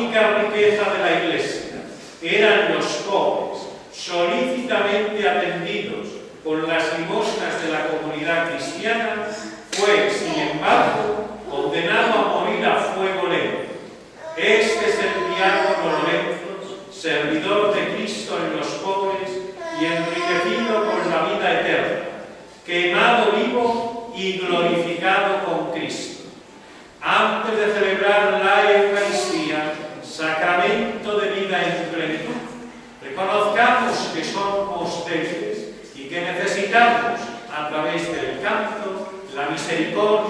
única riqueza de la Iglesia eran los pobres, solícitamente atendidos con las limosnas de la comunidad cristiana, Lord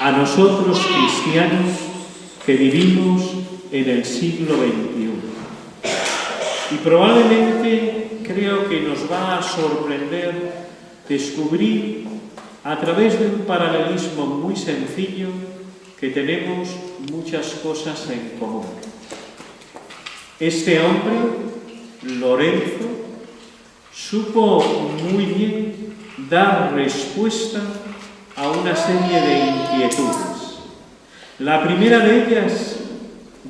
a nosotros cristianos que vivimos en el siglo XXI. Y probablemente creo que nos va a sorprender descubrir a través de un paralelismo muy sencillo que tenemos muchas cosas en común. Este hombre, Lorenzo, supo muy bien dar respuesta a una serie de inquietudes. La primera de ellas,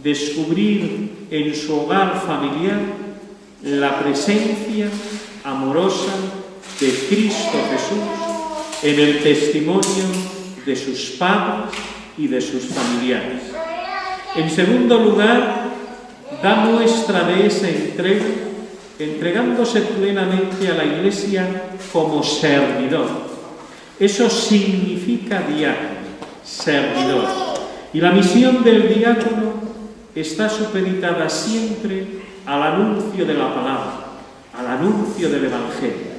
descubrir en su hogar familiar la presencia amorosa de Cristo Jesús en el testimonio de sus padres y de sus familiares. En segundo lugar, da muestra de esa entrega entregándose plenamente a la Iglesia como servidor. Eso significa diácono, servidor. Y la misión del diácono está supeditada siempre al anuncio de la palabra, al anuncio del Evangelio,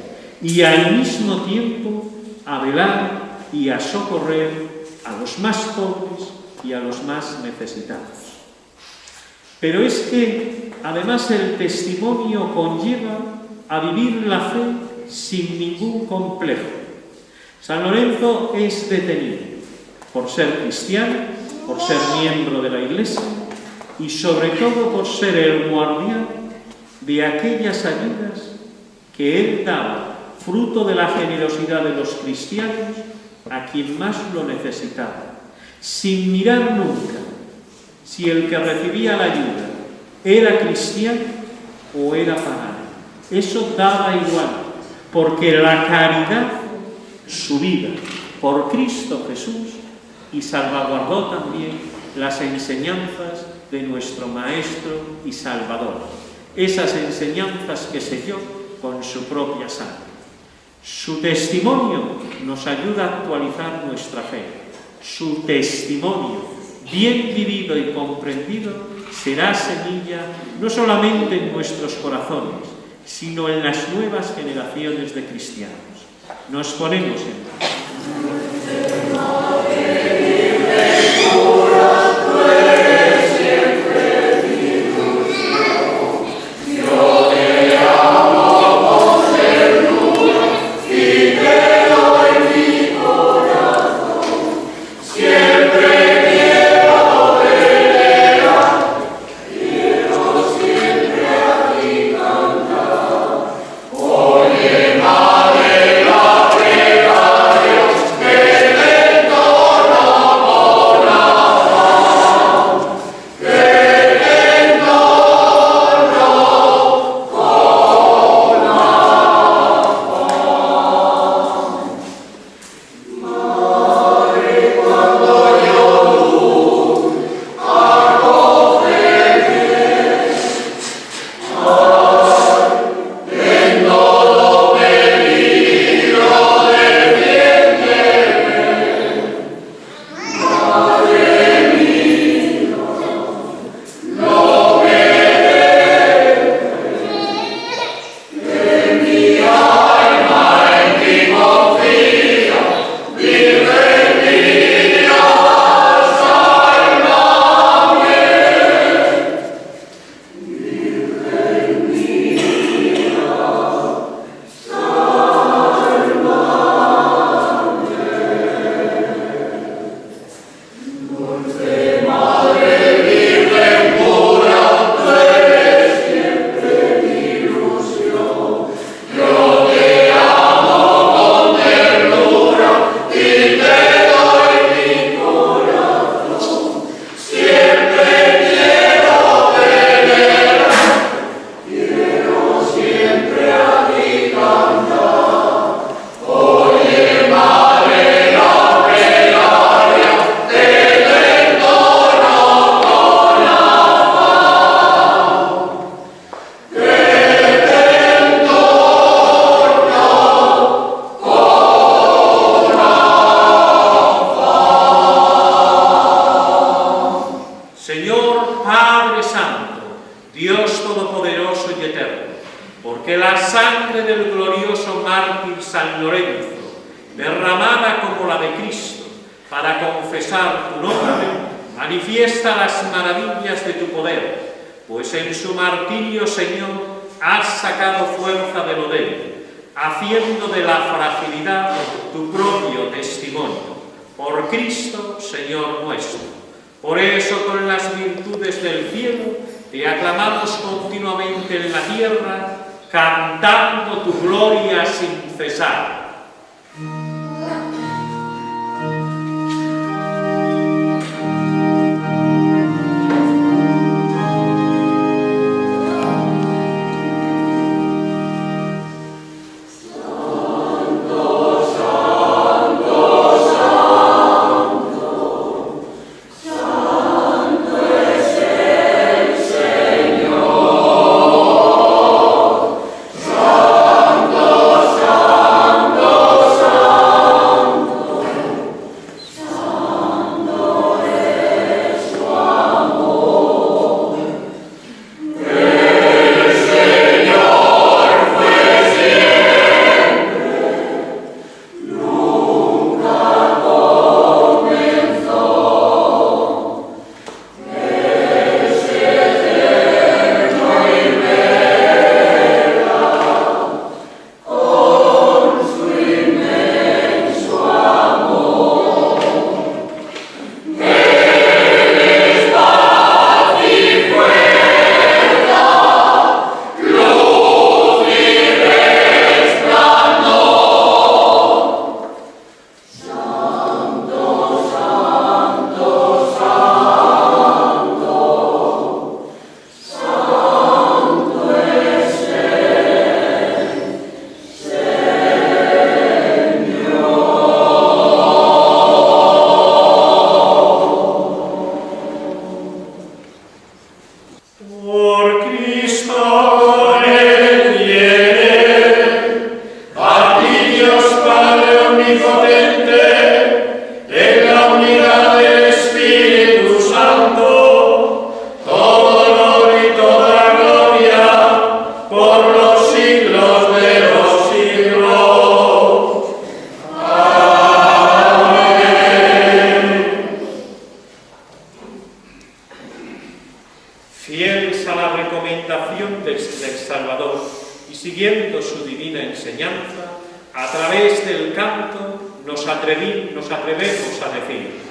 y al mismo tiempo a velar y a socorrer a los más pobres y a los más necesitados. Pero es que además el testimonio conlleva a vivir la fe sin ningún complejo. San Lorenzo es detenido por ser cristiano, por ser miembro de la Iglesia y sobre todo por ser el guardián de aquellas ayudas que él daba, fruto de la generosidad de los cristianos, a quien más lo necesitaba, sin mirar nunca si el que recibía la ayuda era cristiano o era pagano. Eso daba igual, porque la caridad, su vida por Cristo Jesús, y salvaguardó también las enseñanzas de nuestro Maestro y Salvador. Esas enseñanzas que selló con su propia sangre. Su testimonio nos ayuda a actualizar nuestra fe. Su testimonio, bien vivido y comprendido, será semilla no solamente en nuestros corazones, sino en las nuevas generaciones de cristianos. Nos ponemos en desde el cielo, te aclamamos continuamente en la tierra, cantando tu gloria sin cesar. Y siguiendo su divina enseñanza, a través del canto nos, nos atrevemos a decir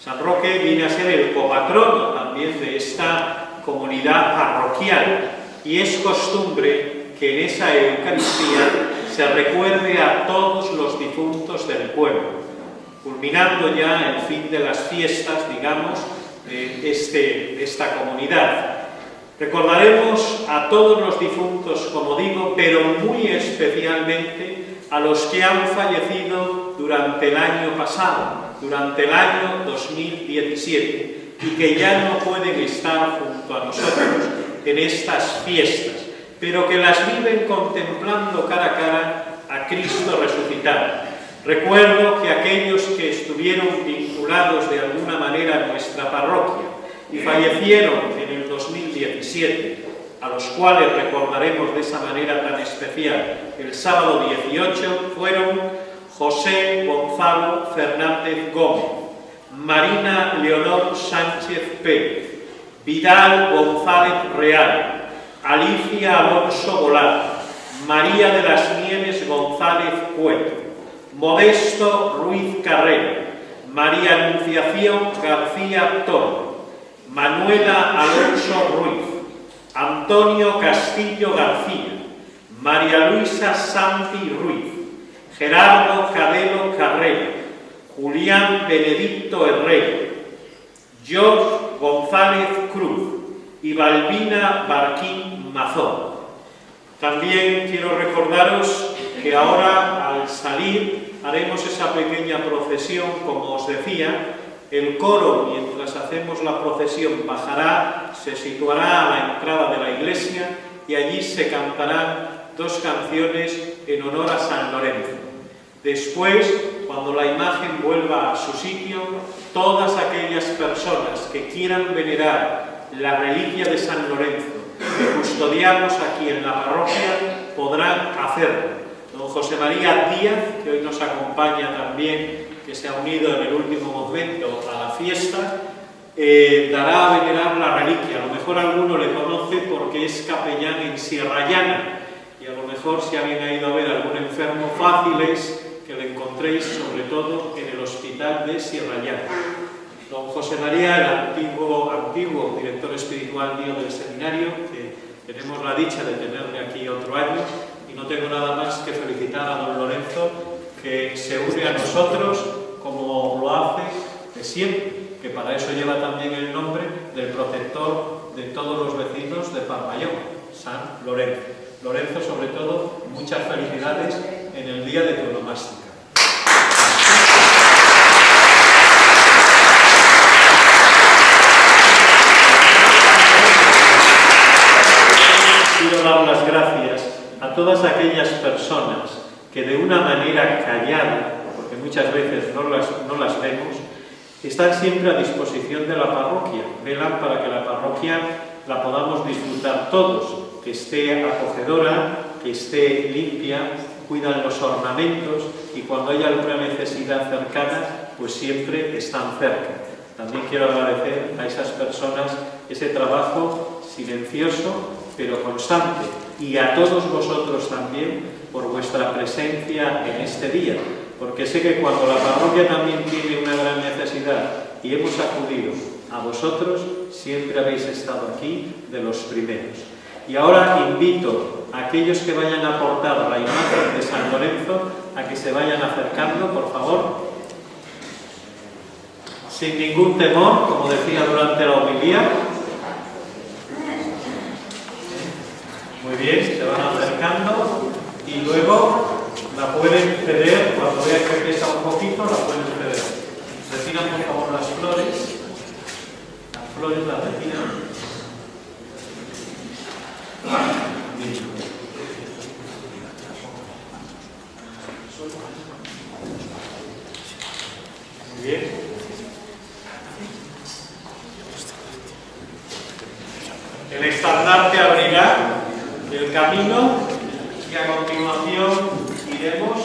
San Roque viene a ser el copatrono también de esta comunidad parroquial y es costumbre que en esa Eucaristía se recuerde a todos los difuntos del pueblo. Culminando ya el fin de las fiestas, digamos, de este, esta comunidad. Recordaremos a todos los difuntos, como digo, pero muy especialmente a los que han fallecido durante el año pasado, durante el año 2017, y que ya no pueden estar junto a nosotros en estas fiestas, pero que las viven contemplando cara a cara a Cristo resucitado. Recuerdo que aquellos que estuvieron vinculados de alguna manera a nuestra parroquia y fallecieron en el 2017, a los cuales recordaremos de esa manera tan especial el sábado 18, fueron José Gonzalo Fernández Gómez, Marina Leonor Sánchez Pérez, Vidal González Real, Alicia Alonso Volado, María de las Nieves González Cueto, Modesto Ruiz Carrera, María Anunciación García Toro, Manuela Alonso Ruiz, Antonio Castillo García, María Luisa Santi Ruiz, Gerardo Cadelo Carrera, Julián Benedicto Herrera, George González Cruz y Balbina Barquín Mazón. También quiero recordaros que ahora al salir haremos esa pequeña procesión, como os decía, el coro, mientras hacemos la procesión, bajará, se situará a la entrada de la iglesia y allí se cantarán dos canciones en honor a San Lorenzo. Después, cuando la imagen vuelva a su sitio, todas aquellas personas que quieran venerar la reliquia de San Lorenzo que custodiamos aquí en la parroquia podrán hacerlo. Don José María Díaz, que hoy nos acompaña también, que se ha unido en el último momento a la fiesta, eh, dará a venerar la reliquia. A lo mejor alguno le conoce porque es capellán en Sierra Llana y a lo mejor si alguien ha ido a ver algún enfermo fácil es le encontréis sobre todo en el hospital de Sierra Llana. Don José María, el antiguo, antiguo director espiritual mío del seminario, que tenemos la dicha de tenerle aquí otro año, y no tengo nada más que felicitar a don Lorenzo, que se une a nosotros como lo hace de siempre, que para eso lleva también el nombre del protector de todos los vecinos de Parmayón, San Lorenzo. Lorenzo, sobre todo, muchas felicidades en el día de tu onomástica. quiero dar las gracias a todas aquellas personas que de una manera callada, porque muchas veces no las, no las vemos, están siempre a disposición de la parroquia, velan para que la parroquia la podamos disfrutar todos, que esté acogedora, que esté limpia, cuidan los ornamentos y cuando haya alguna necesidad cercana, pues siempre están cerca. También quiero agradecer a esas personas ese trabajo silencioso pero constante, y a todos vosotros también por vuestra presencia en este día, porque sé que cuando la parroquia también tiene una gran necesidad y hemos acudido a vosotros, siempre habéis estado aquí de los primeros. Y ahora invito a aquellos que vayan a aportar la imagen de San Lorenzo a que se vayan acercando, por favor, sin ningún temor, como decía durante la homilía, Muy bien, se van acercando y luego la pueden ceder, cuando vean que pesa un poquito, la pueden ceder. Retiran por favor las flores. Las flores las retiran. Muy bien. El estandarte abrirá el camino y a continuación iremos,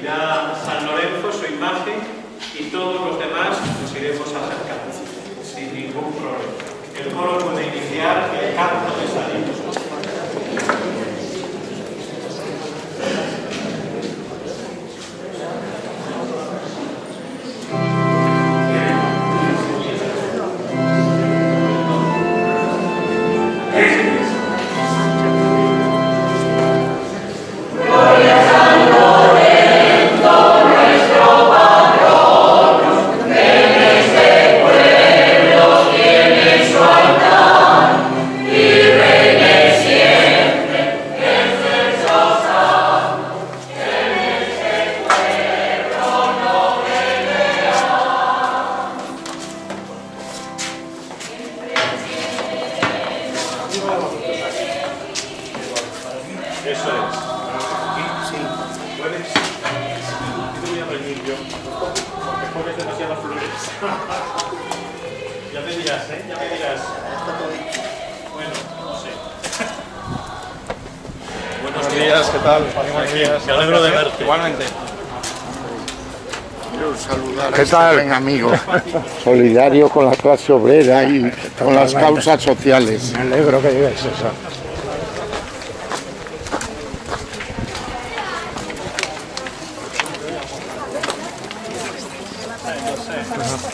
irá San Lorenzo, su imagen, y todos los demás nos iremos acercando, sin ningún problema. El coro puede iniciar el canto de salir. Dirás, ¿eh? Ya me dirás. Bueno, no sé. Buenos días, ¿qué tal? Buenos días. Me alegro de verte. Igualmente. Quiero saludar ¿Qué a este tal? buen amigo, solidario con la clase obrera y con las causas sociales. Me alegro que digáis eso.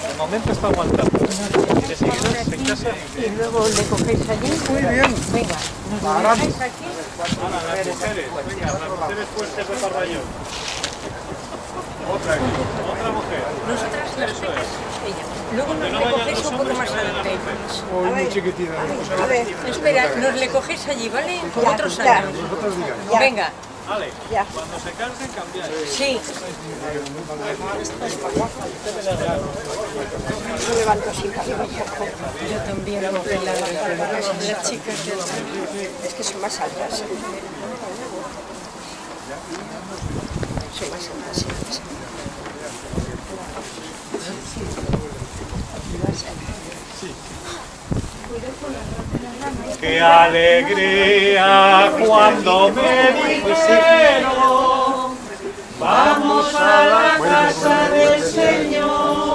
De momento está aguantando. Y de seguida en casa. Y luego le cogéis allí. Muy bien. Dejáis aquí. Las mujeres. Venga, las mujeres fuertes de Parrayo. Otra aquí. Otra mujer. Nosotras las Eso es. Ella. Luego nos no le los un poco más adelante. Muy chiquitita. A ver, espera, nos le cogéis allí, ¿vale? Otros años. Venga, Ale, cuando se cansen, cambiáis. sí. Yo también, porque la- las chicas de Es que son más altas. Son más altas. sí. Qué alegría cuando me dijeron vamos a la casa del Señor.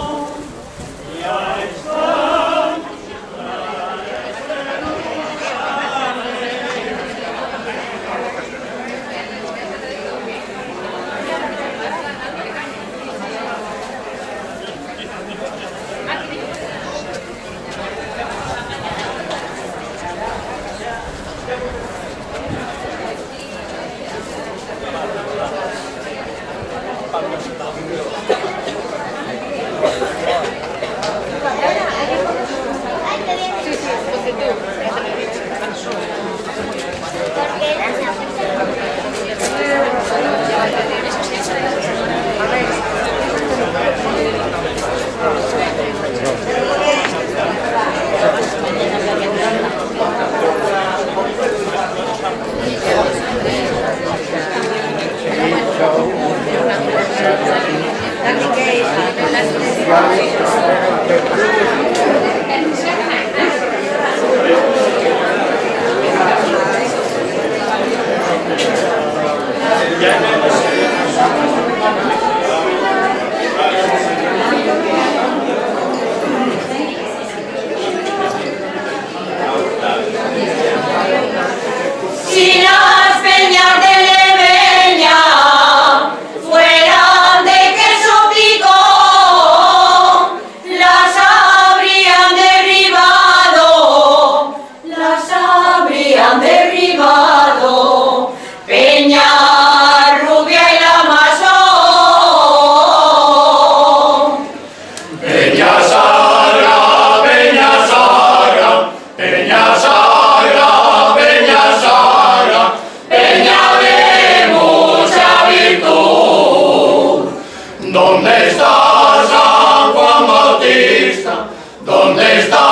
¿Dónde está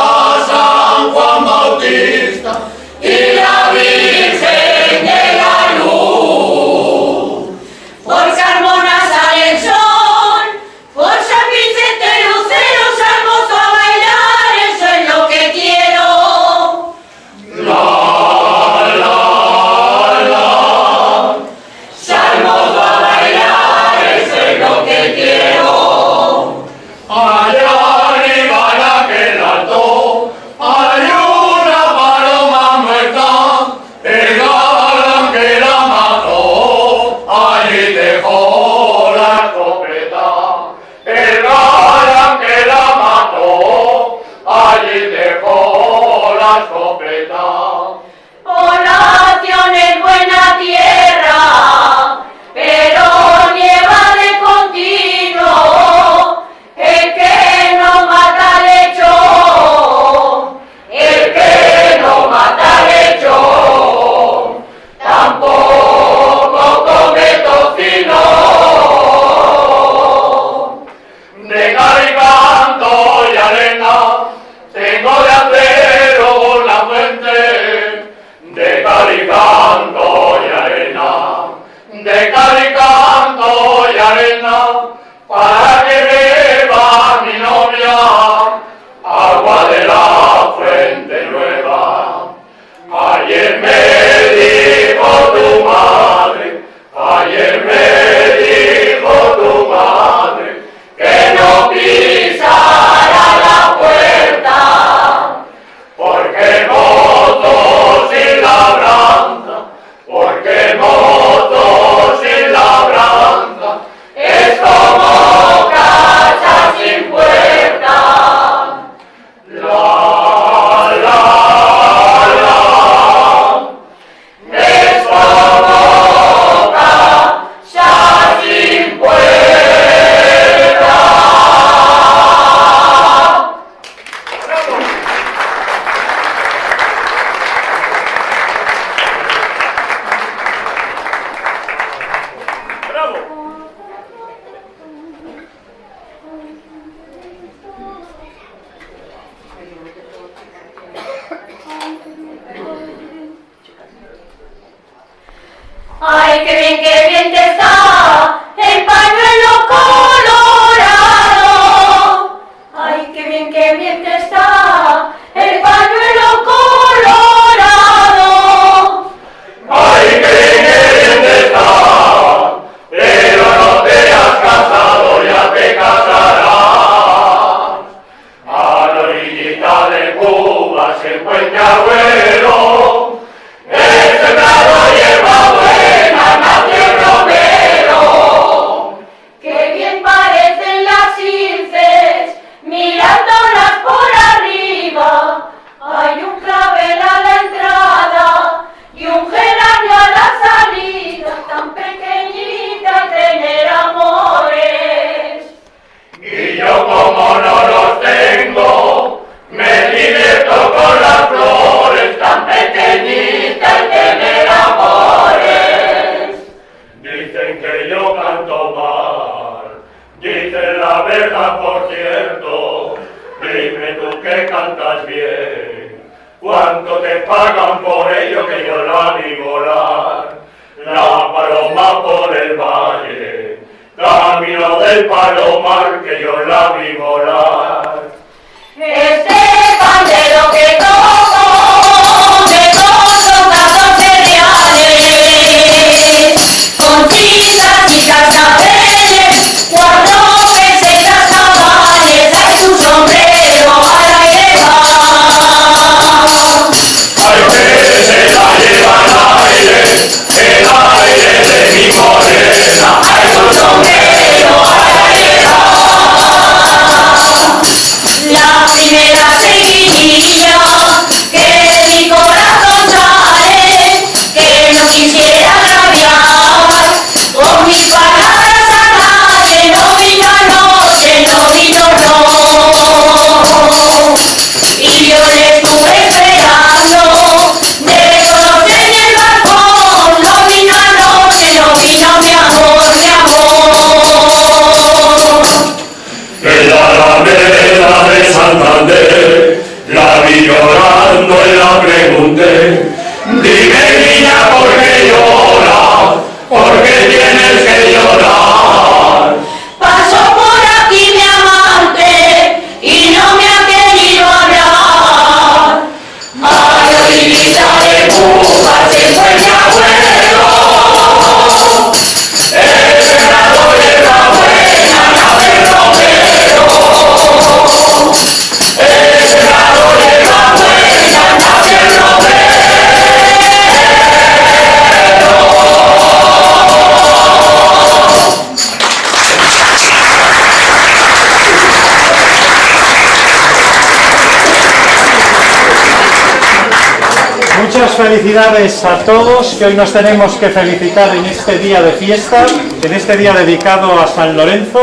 Muchas felicidades a todos que hoy nos tenemos que felicitar en este día de fiesta, en este día dedicado a San Lorenzo.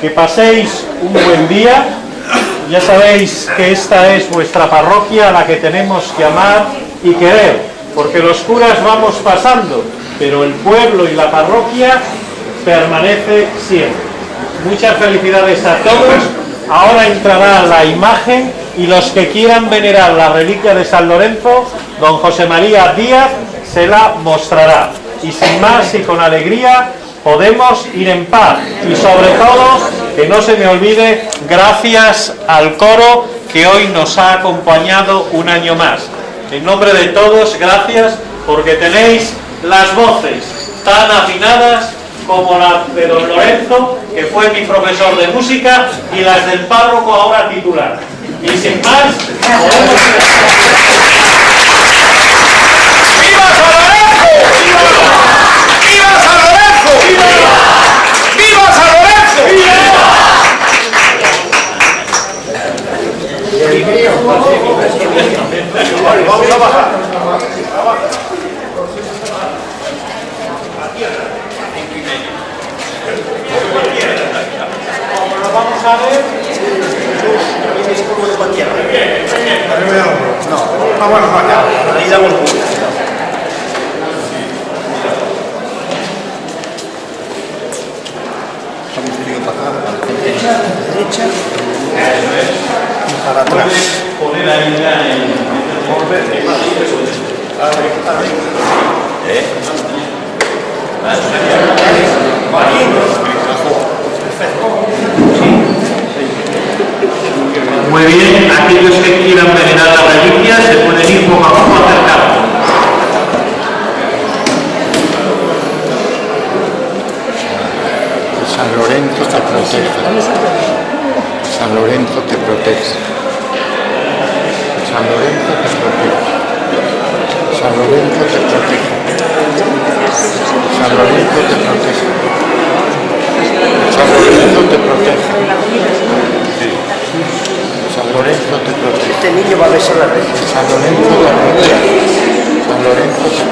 Que paséis un buen día. Ya sabéis que esta es vuestra parroquia a la que tenemos que amar y querer, porque los curas vamos pasando, pero el pueblo y la parroquia permanece siempre. Muchas felicidades a todos. Ahora entrará la imagen y los que quieran venerar la reliquia de San Lorenzo, don José María Díaz se la mostrará. Y sin más y con alegría podemos ir en paz. Y sobre todo, que no se me olvide, gracias al coro que hoy nos ha acompañado un año más. En nombre de todos, gracias porque tenéis las voces tan afinadas como la de don Lorenzo, que fue mi profesor de música, y las del párroco ahora titular. Y sin más, podemos... ¡Viva San Lorenzo! ¡Viva San Lorenzo! ¡Viva San Lorenzo! Vamos a bajar. Vamos a ver poner ahí ya en... Muy bien, aquellos que quieran venerar la reliquia se pueden ir poco a poco acercando. San Lorenzo te proteja. San Lorenzo te protege. San Lorenzo te protege. San Lorenzo te protege. San Lorenzo te protege. San Lorenzo te protege. San Lorenzo te San Lorenzo protege. San Lorenzo.